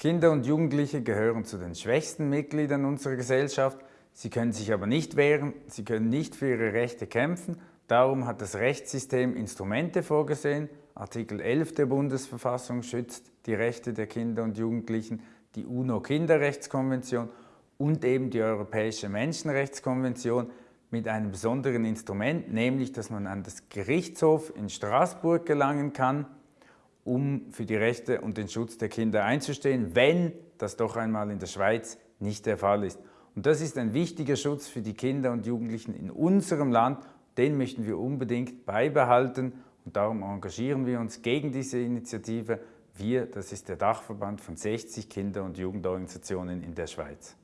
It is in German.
Kinder und Jugendliche gehören zu den schwächsten Mitgliedern unserer Gesellschaft. Sie können sich aber nicht wehren, sie können nicht für ihre Rechte kämpfen. Darum hat das Rechtssystem Instrumente vorgesehen. Artikel 11 der Bundesverfassung schützt die Rechte der Kinder und Jugendlichen, die UNO-Kinderrechtskonvention und eben die Europäische Menschenrechtskonvention mit einem besonderen Instrument, nämlich dass man an das Gerichtshof in Straßburg gelangen kann um für die Rechte und den Schutz der Kinder einzustehen, wenn das doch einmal in der Schweiz nicht der Fall ist. Und das ist ein wichtiger Schutz für die Kinder und Jugendlichen in unserem Land. Den möchten wir unbedingt beibehalten und darum engagieren wir uns gegen diese Initiative. Wir, das ist der Dachverband von 60 Kinder- und Jugendorganisationen in der Schweiz.